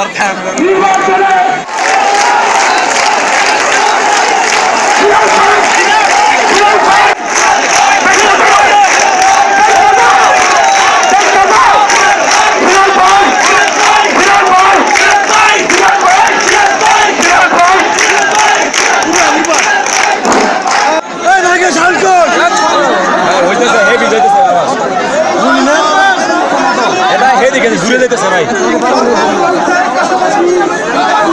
দরকার। এটা ঘুরে যেতেছে ভাই। 你们是什